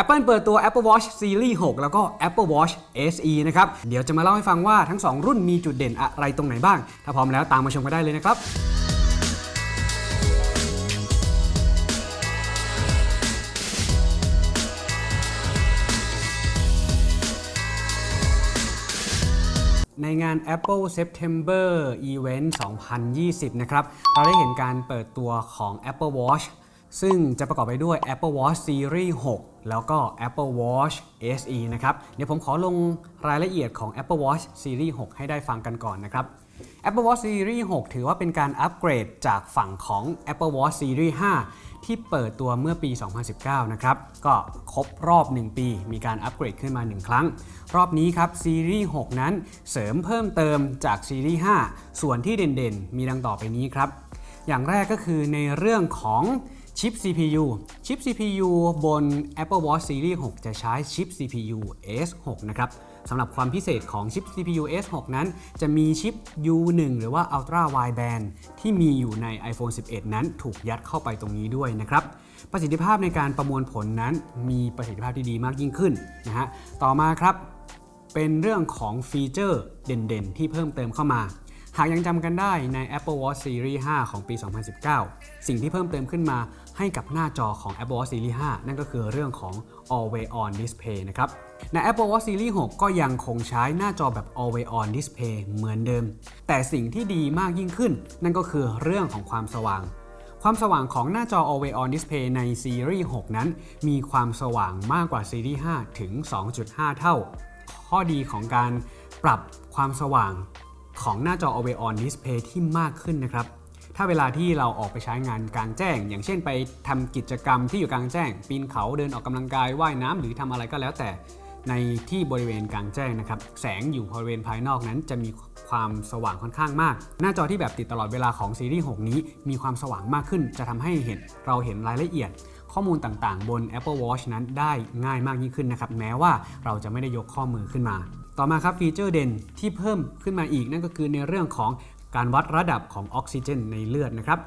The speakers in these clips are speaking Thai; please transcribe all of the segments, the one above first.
Apple เปิดตัว Apple Watch Series 6 แล้วก็ Apple Watch SE นะครับ เดี๋ยวจะมาเล่าให้ฟังว่าทั้ง 2 รุ่นมีจุดเด่นอะไรตรงไหนบ้าง ถ้าพร้อมแล้วตามมาชมกันได้เลยนะครับในงาน Apple September Event 2020 นะครับ เราได้เห็นการเปิดตัวของ Apple Watch ซึ่งจะประกอบไปด้วย Apple Watch Series 6 แล้วก็ Apple Watch SE นะครับ เดี๋ยวผมขอลงรายละเอียดของ Apple Watch Series 6 ให้ได้ฟังกันก่อนนะครับ Apple Watch Series 6 ถือว่าเป็นการอัปเกรดจากฝั่งของ Apple Watch Series 5 ที่เปิดตัวเมื่อปี 2019 นะครับ ก็ครบรอบ 1 ปี มีการอัปเกรดขึ้นมา 1 ครั้ง รอบนี้ครับซีรีส์6นั้นเสริมเพิ่มเติมจากซีรีส์5ส่วนที่เด่นๆ มีดังต่อไปนี้ครับ อย่างแรกก็คือในเรื่องของ ชิป CPU ชิป CPU บน Apple Watch Series 6 จะใช้ชิป CPU S6 นะครับสำหรับความพิเศษของชิป CPU S6 นั้น จะมีชิป U1 หรือว่า Ultra Wideband ที่มีอยู่ใน iPhone 11 นั้นถูกยัดเข้าไปตรงนี้ด้วยนะครับ ประสิทธิภาพในการประมวลผลนั้นมีประสิทธิภาพที่ดีมากยิ่งขึ้นนะฮะ ต่อมาครับ เป็นเรื่องของฟีเจอร์เด่นๆ ที่เพิ่มเติมเข้ามา หากยังจำกันได้ใน Apple Watch Series 5 ของปี 2019 สิ่งที่เพิ่มเติมขึ้นมาให้กับหน้าจอของ Apple Watch Series 5 นั่นก็คือเรื่องของ Always On Display นะครับใน Apple Watch Series 6 ก็ยังคงใช้หน้าจอแบบ Always On Display เหมือนเดิม แต่สิ่งที่ดีมากยิ่งขึ้น นั่นก็คือเรื่องของความสว่าง ความสว่างของหน้าจอ Always On Display ในซีรีส์ 6 นั้น มีความสว่างมากกว่าซีรีส์ 5 ถึง 2.5 เท่า ข้อดีของการปรับความสว่าง ของหน้าจอ Always On Display ที่มากขึ้นนะครับ ถ้าเวลาที่เราออกไปใช้งานกลางแจ้ง อย่างเช่นไปทำกิจกรรมที่อยู่กลางแจ้ง ปีนเขาเดินออกกำลังกายว่ายน้ำหรือทำอะไรก็แล้วแต่ในที่บริเวณกลางแจ้งนะครับ แสงอยู่บริเวณภายนอกนั้นจะมีความสว่างค่อนข้างมาก หน้าจอที่แบบติดตลอดเวลาของซีรีส์ 6 นี้มีความสว่างมากขึ้น จะทำให้เห็นเราเห็นรายละเอียด ข้อมูลต่างๆ บน Apple Watch นั้นได้ง่ายมากยิ่งขึ้นนะครับ แม้ว่าเราจะไม่ได้ยกข้อมือขึ้นมา ต่อมาครับ feature เด่นที่เพิ่มขึ้นมาอีกนั่นก็คือในเรื่องของการวัดระดับของออกซิเจนในเลือดนะครับ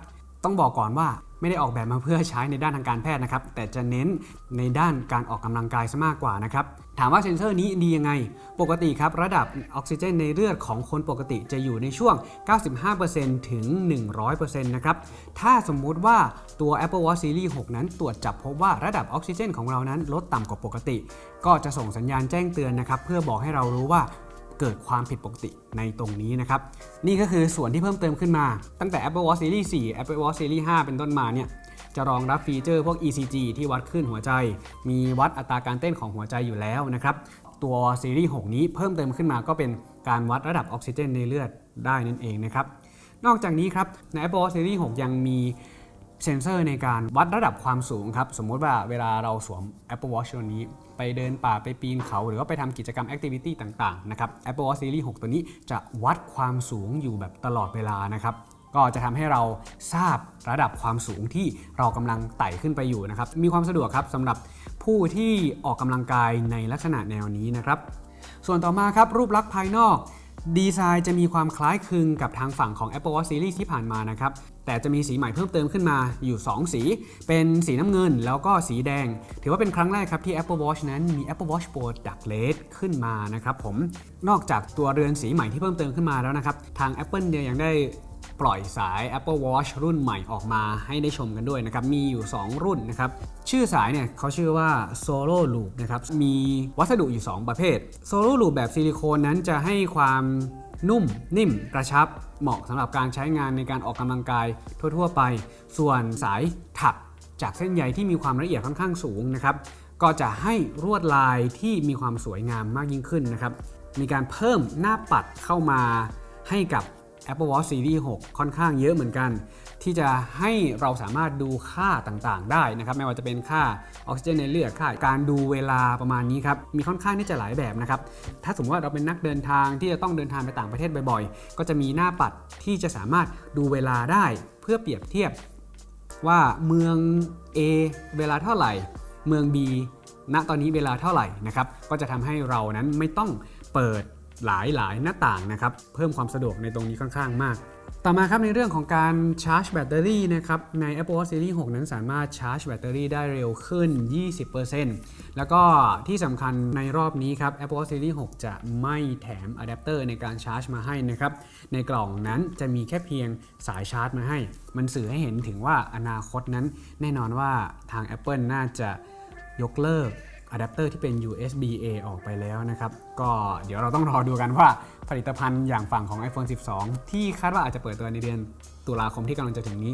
ต้องบอกก่อนว่าไม่ได้ออกแบบมาเพื่อใช้ในด้านทางการแพทย์นะครับ แต่จะเน้นในด้านการออกกำลังกายซะมากกว่านะครับ ถามว่าเซนเซอร์นี้ดียังไง ปกติครับระดับออกซิเจนในเลือดของคนปกติจะอยู่ในช่วง 95%ถึง 100%นะครับ ถ้าสมมุติว่าตัว Apple Watch Series 6 นั้นตรวจจับพบว่าระดับออกซิเจนของเรานั้นลดต่ำกว่าปกติ ก็จะส่งสัญญาณแจ้งเตือนนะครับ เพื่อบอกให้เรารู้ว่าเกิดความผิดปกติในตรงนี้นะครับ นี่ก็คือส่วนที่เพิ่มเติมขึ้นมา ตั้งแต่ Apple Watch Series 4 Apple Watch Series 5 เป็นต้นมาเนี่ย จะรองรับฟีเจอร์พวก ECG ที่วัดคลื่นหัวใจ มีวัดอัตราการเต้นของหัวใจอยู่แล้วนะครับ ตัวซีรีส์ 6 นี้เพิ่มเติมขึ้นมาก็เป็นการวัดระดับออกซิเจนในเลือดได้นั่นเองนะครับ นอกจากนี้ครับใน Apple Watch Series 6 ยังมีเซ็นเซอร์ในการวัดระดับความสูงครับ สมมติว่าเวลาเราสวม Apple Watch ตัวนี้ ไปเดินป่าไปปีนเขา หรือว่าไปทำกิจกรรมแอคทิวิตี้ต่าง ๆ นะครับ Apple Watch Series 6 ตัวนี้จะวัดความสูงอยู่แบบตลอดเวลานะครับ ก็จะทำให้เราทราบระดับความสูงที่เรากำลังไต่ขึ้นไปอยู่นะครับ มีความสะดวกครับสำหรับผู้ที่ออกกำลังกายในลักษณะแนวนี้นะครับ ส่วนต่อมาครับรูปลักษณ์ภายนอกดีไซน์จะมีความคล้ายคลึงกับทางฝั่งของ Apple Watch Series ที่ผ่านมานะครับ แต่จะมีสีใหม่เพิ่มเติมขึ้นมาอยู่ 2 สี เป็นสีน้ำเงินแล้วก็สีแดง ถือว่าเป็นครั้งแรกครับที่ Apple Watch นั้นมี Apple Watch Pro Dark Red ขึ้นมานะครับผม นอกจากตัวเรือนสีใหม่ที่เพิ่มเติมขึ้นมาแล้วนะครับ ทาง Apple เนี่ยยังได้ ปล่อยสาย Apple Watch รุ่นใหม่ออกมาให้ได้ชมกันด้วยนะครับ มีอยู่ 2 รุ่นนะครับ ชื่อสายเนี่ยเขาชื่อว่า Solo Loop นะครับ มีวัสดุอยู่ 2 ประเภท Solo Loop แบบซิลิโคนนั้นจะให้ความนุ่ม นิ่ม กระชับ เหมาะสำหรับการใช้งานในการออกกำลังกายทั่ว ๆ ไป ส่วนสายถักจากเส้นใยที่มีความละเอียดค่อนข้างสูงนะครับ ก็จะให้รวดลายที่มีความสวยงามมากยิ่งขึ้นนะครับ มีการเพิ่มหน้าปัดเข้ามาให้กับ Apple Watch Series 6 ค่อนข้างเยอะเหมือนกัน ที่จะให้เราสามารถดูค่าต่างๆ ได้นะครับ ไม่ว่าจะเป็นค่าออกซิเจนในเลือดค่าการดูเวลาประมาณนี้ครับ มีค่อนข้างที่จะหลายแบบนะครับ ถ้าสมมติว่าเราเป็นนักเดินทางที่จะต้องเดินทางไปต่างประเทศบ่อยๆ ก็จะมีหน้าปัดที่จะสามารถดูเวลาได้เพื่อเปรียบเทียบว่าเมือง A เวลาเท่าไหร่ เมือง B ณตอนนี้เวลาเท่าไหร่นะครับก็จะทำให้เรานั้นไม่ต้องเปิด หลายหลายๆหน้าต่างนะครับเพิ่มความสะดวกในตรงนี้ค่อนข้างมาก ต่อมาครับในเรื่องของการชาร์จแบตเตอรี่นะครับใน Apple Watch Series 6 นั้นสามารถชาร์จแบตเตอรี่ได้เร็วขึ้น 20%แล้วก็ที่สำคัญในรอบนี้ครับ Apple Watch Series 6 จะไม่แถมอะแดปเตอร์ในการชาร์จมาให้นะครับในกล่องนั้นจะมีแค่เพียงสายชาร์จมาให้ มันสื่อให้เห็นถึงว่าอนาคตนั้น แน่นอนว่าทาง Apple น่าจะยกเลิก อะแดปเตอร์ที่เป็น USB A ออกไปแล้วนะครับ ก็เดี๋ยวเราต้องรอดูกันว่าผลิตภัณฑ์อย่างฝั่งของ iPhone 12 ที่คาดว่าอาจจะเปิดตัวในเดือนตุลาคมที่กำลังจะถึงนี้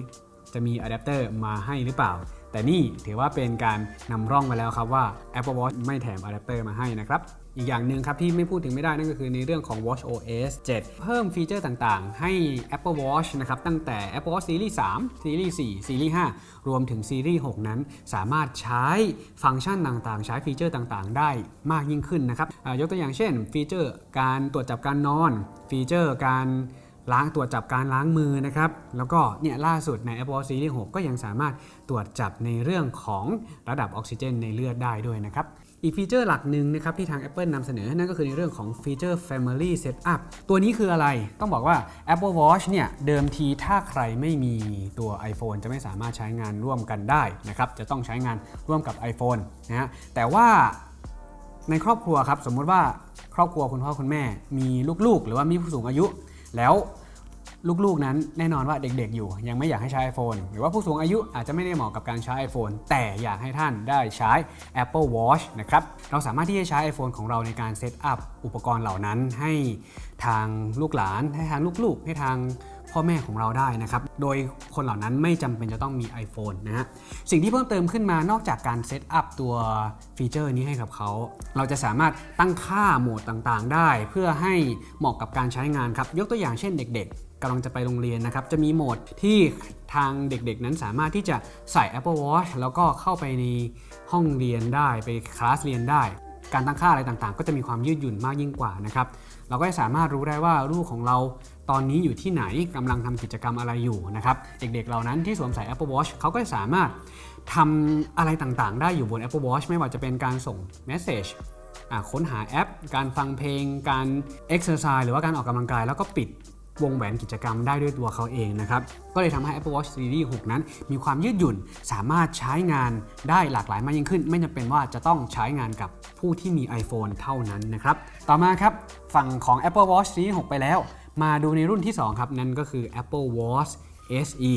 จะมีอะแดปเตอร์มาให้หรือเปล่า แต่นี่ถือว่าเป็นการนำร่องมาแล้วครับว่า Apple Watch ไม่แถมอะแดปเตอร์มาให้นะครับ อีกอย่างหนึ่งครับที่ไม่พูดถึงไม่ได้นั่นก็คือในเรื่องของ Watch OS 7 เพิ่มฟีเจอร์ต่างๆ ให้ Apple Watch นะครับตั้งแต่ Apple Watch Series 3 Series 4 Series 5 รวมถึง Series 6 นั้น สามารถใช้ฟังก์ชันต่างๆ ใช้ฟีเจอร์ต่างๆ ได้มากยิ่งขึ้นนะครับยกตัวอย่างเช่น ฟีเจอร์การตรวจจับการนอน ฟีเจอร์การล้างตรวจจับการล้างมือนะครับ แล้วก็เนี่ยล่าสุดใน Apple Watch Series 6 ก็ยังสามารถตรวจจับในเรื่องของระดับออกซิเจนในเลือดได้ด้วยนะครับ อีกฟีเจอร์หลักหนึ่งนะครับที่ทาง Apple นำเสนอ นั่นก็คือในเรื่องของฟีเจอร์ Family Setup ตัวนี้คืออะไรต้องบอกว่า Apple Watch เนี่ยเดิมทีถ้าใครไม่มีตัว iPhone จะไม่สามารถใช้งานร่วมกันได้นะครับจะต้องใช้งานร่วมกับ iPhone นะฮะแต่ว่าในครอบครัวครับสมมุติว่าครอบครัวคุณพ่อคุณแม่มีลูกๆ หรือว่ามีผู้สูงอายุ แล้ว ลูกๆ นั้นแน่นอนว่าเด็กๆ อยู่ ยังไม่อยากให้ใช้ iPhone หรือว่าผู้สูงอายุอาจจะไม่ได้เหมาะกับการใช้ iPhone แต่อยากให้ท่านได้ใช้ Apple Watch นะครับเราสามารถที่จะใช้ iPhone ของเราในการเซตอัพอุปกรณ์เหล่านั้นให้ทางลูกหลาน ให้ทางลูกๆ ให้ทางพ่อแม่ของเราได้นะครับ โดยคนเหล่านั้นไม่จำเป็นจะต้องมี iPhone นะฮะ สิ่งที่เพิ่มเติมขึ้นมานอกจากการ setup ตัวฟีเจอร์นี้ให้กับเขา เราจะสามารถตั้งค่าโหมดต่างๆ ได้ เพื่อให้เหมาะกับการใช้งานครับ ยกตัวอย่างเช่นเด็กๆ กำลังจะไปโรงเรียนนะครับ จะมีโหมดที่ทางเด็กๆ นั้นสามารถที่จะใส่ Apple Watch แล้วก็เข้าไปในห้องเรียนได้ไปคลาสเรียนได้ การตั้งค่าอะไรต่างๆ ก็จะมีความยืดหยุ่นมากยิ่งกว่านะครับ เราก็จะสามารถรู้ได้ว่าลูกของเราตอนนี้อยู่ที่ไหนกำลังทำกิจกรรมอะไรอยู่นะครับ เด็กๆเหล่านั้นที่สวมใส่ Apple Watch เขาก็จะสามารถทำอะไรต่างๆ ได้อยู่บน Apple Watch ไม่ว่าจะเป็นการส่ง Message ค้นหาแอป การฟังเพลง การ Exercise หรือว่าการออกกำลังกายแล้วก็ปิด วงแหวนกิจกรรมได้ด้วยตัวเขาเองนะครับ ก็เลยทำให้ Apple Watch Series 6 นั้น มีความยืดหยุ่นสามารถใช้งานได้หลากหลายมากยิ่งขึ้น ไม่จำเป็นว่าจะต้องใช้งานกับผู้ที่มี iPhone เท่านั้นนะครับ ต่อมาครับ ฝั่งของ Apple Watch Series 6 ไปแล้ว มาดูในรุ่นที่ 2 ครับ นั่นก็คือ Apple Watch SE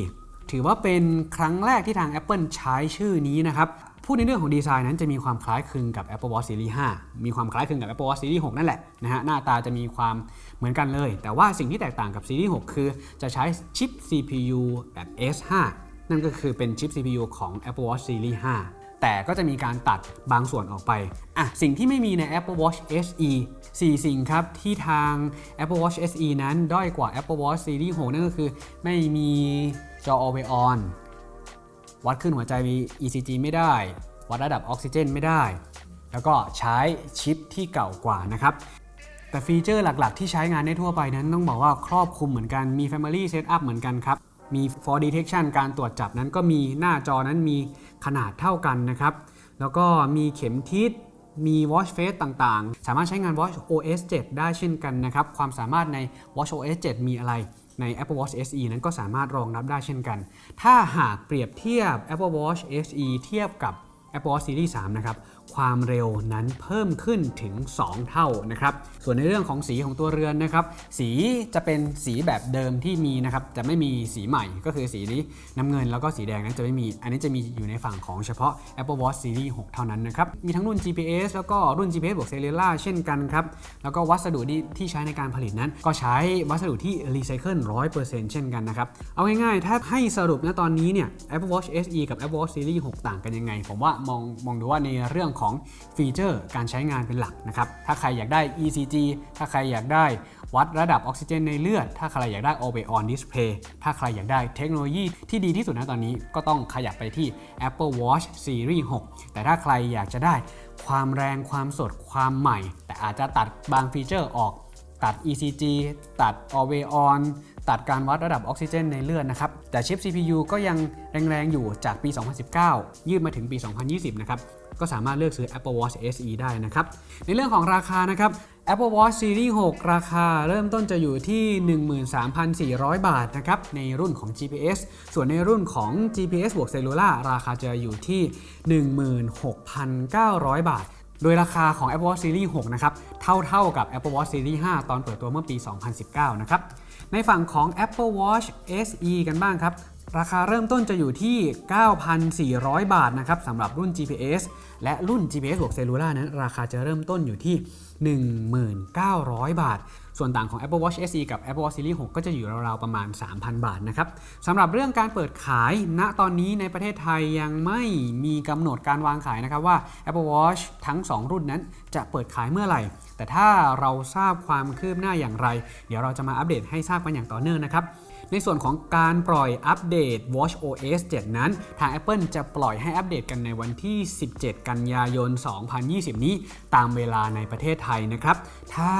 ถือว่าเป็นครั้งแรกที่ทาง Apple ใช้ชื่อนี้นะครับ พูดในเรื่องของดีไซน์นั้นจะมีความคล้ายคลึงกับ Apple Watch Series 5 มีความคล้ายคลึงกับ Apple Watch Series 6 นั่นแหละนะฮะหน้าตาจะมีความเหมือนกันเลย แต่ว่าสิ่งที่แตกต่างกับ Series 6 คือจะใช้ชิป CPU แบบ S5 นั่นก็คือเป็นชิป CPU ของ Apple Watch Series 5 แต่ก็จะมีการตัดบางส่วนออกไปอะสิ่งที่ไม่มีใน Apple Watch SE 4 สิ่งครับ ที่ทาง Apple Watch SE นั้นด้อยกว่า Apple Watch Series 6 นั่นก็คือไม่มีจอ Always On วัดขึ้นหัวใจมี ECG ไม่ได้ วัดระดับออกซิเจนไม่ได้ แล้วก็ใช้ชิปที่เก่ากว่านะครับ แต่ฟีเจอร์หลักๆ ที่ใช้งานได้ทั่วไปนั้นต้องบอกว่าครอบคลุมเหมือนกัน มี Family Setup เหมือนกันครับ มี For Detection การตรวจจับนั้นก็มีหน้าจอนั้นมีขนาดเท่ากันนะครับ แล้วก็มีเข็มทิศ มี Watch Face ต่างๆ สามารถใช้งาน Watch OS 7 ได้เช่นกันนะครับ ความสามารถใน Watch OS 7 มีอะไร ใน Apple Watch SE นั้นก็สามารถรองรับได้เช่นกัน ถ้าหากเปรียบเทียบ Apple Watch SE เทียบกับ Apple Watch Series 3 นะครับ ความเร็วนั้นเพิ่มขึ้นถึง 2 เท่านะครับ ส่วนในเรื่องของสีของตัวเรือนนะครับ สีจะเป็นสีแบบเดิมที่มีนะครับจะไม่มีสีใหม่ก็คือสีนี้น้ำเงินแล้วก็สีแดงนั้นจะไม่มี อันนี้จะมีอยู่ในฝั่งของเฉพาะ Apple Watch Series 6 เท่านั้นนะครับ มีทั้งรุ่น GPS แล้วก็รุ่น GPS บวก Cellular เช่นกันครับ แล้วก็วัสดุที่ที่ใช้ในการผลิตนั้น ก็ใช้วัสดุที่รีไซเคิล100%เช่นกันนะครับ เอาง่ายๆ ถ้าให้สรุปนะตอนนี้เนี่ย Apple Watch SE กับ Apple Watch Series 6 ต่างกันยังไง ผมว่ามองมองดูว่าในเรื่องของฟีเจอร์การใช้งานเป็นหลักนะครับ ถ้าใครอยากได้ ECG ถ้าใครอยากได้วัดระดับออกซิเจนในเลือด ถ้าใครอยากได้ Always On Display ถ้าใครอยากได้เทคโนโลยีที่ดีที่สุดนะตอนนี้ก็ต้องขยับไปที่ Apple Watch Series 6 แต่ถ้าใครอยากจะได้ความแรงความสดความใหม่ แต่อาจจะตัดบางฟีเจอร์ออก ตัด ECG ตัด Always On ตัดการวัดระดับออกซิเจนในเลือดนะครับ แต่ชิป CPU ก็ยังแรงๆอยู่จากปี 2019 ยืดมาถึงปี 2020 นะครับ ก็สามารถเลือกซื้อ Apple Watch SE ได้นะครับ ในเรื่องของราคานะครับ Apple Watch Series 6 ราคาเริ่มต้นจะอยู่ที่ 13,400 บาทนะครับในรุ่นของ GPS ส่วนในรุ่นของ GPS บวก Cellular ราคาจะอยู่ที่ 16,900 บาทโดยราคาของ Apple Watch Series 6 นะครับ เท่าๆกับ Apple Watch Series 5 ตอนเปิดตัวเมื่อปี 2019 นะครับ ในฝั่งของ Apple Watch SE กันบ้างครับ ราคาเริ่มต้นจะอยู่ที่ 9,400 บาทนะครับสำหรับรุ่น GPS และรุ่น GPS บวก Cellular นั้น ราคาจะเริ่มต้นอยู่ที่ 1,900 บาท ส่วนต่างของ Apple Watch SE กับ Apple Watch Series 6 ก็จะอยู่ราวๆประมาณ 3,000 บาทนะครับสำหรับเรื่องการเปิดขายณตอนนี้ในประเทศไทยยังไม่มีกำหนดการวางขายนะครับว่า Apple Watch ทั้ง 2 รุ่นนั้นจะเปิดขายเมื่อไหร่ แต่ถ้าเราทราบความคืบหน้าอย่างไร เดี๋ยวเราจะมาอัปเดตให้ทราบกันอย่างต่อเนื่องนะครับ ในส่วนของการปล่อยอัปเดต Watch OS 7 นั้น ทาง Apple จะปล่อยให้อัปเดตกันในวันที่ 17 กันยายน 2020 นี้ ตามเวลาในประเทศไทยนะครับ ถ้า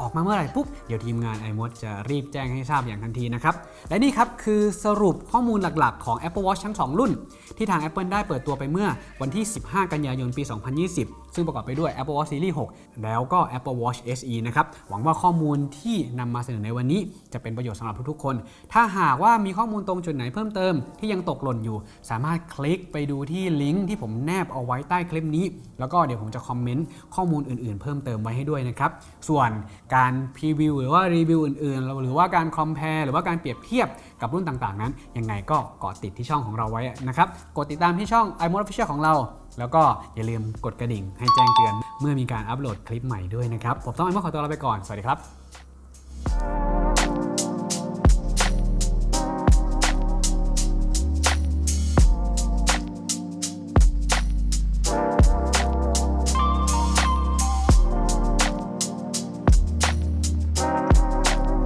ออกมาเมื่อไหร่ปุ๊บ เดี๋ยวทีมงาน iMod จะรีบแจ้งให้ทราบอย่างทันทีนะครับ และนี่ครับคือสรุปข้อมูลหลักๆ ของ Apple Watch ทั้ง 2 รุ่น ที่ทาง Apple ได้เปิดตัวไปเมื่อวันที่ 15 กันยายน ปี 2020 ซึ่งประกอบไปด้วย Apple Watch Series 6 แล้วก็ Apple Watch SE นะครับ หวังว่าข้อมูลที่นำมาเสนอในวันนี้จะเป็นประโยชน์สำหรับทุกๆคนถ้าหากว่ามีข้อมูลตรงจุดไหนเพิ่มเติมที่ยังตกหล่นอยู่ สามารถคลิกไปดูที่ลิงก์ที่ผมแนบเอาไว้ใต้คลิปนี้ แล้วก็เดี๋ยวผมจะคอมเมนต์ข้อมูลอื่นๆ เพิ่มเติมไว้ให้ด้วยนะครับ ส่วนการพรีวิวหรือว่ารีวิวอื่นๆ หรือว่าการคอมเพลหรือว่าการเปรียบเทียบกับรุ่นต่างๆ นั้น ยังไงก็เกาะติดที่ช่องของเราไว้นะครับ กดติดตามที่ช่อง iMode Official ของเรา แล้วก็อย่าลืมกดกระดิ่งให้แจ้งเตือน เมื่อมีการอัปโหลดคลิปใหม่ด้วยนะครับ ผมต้องไอมอขอตัวลาไปก่อน สวัสดีครับ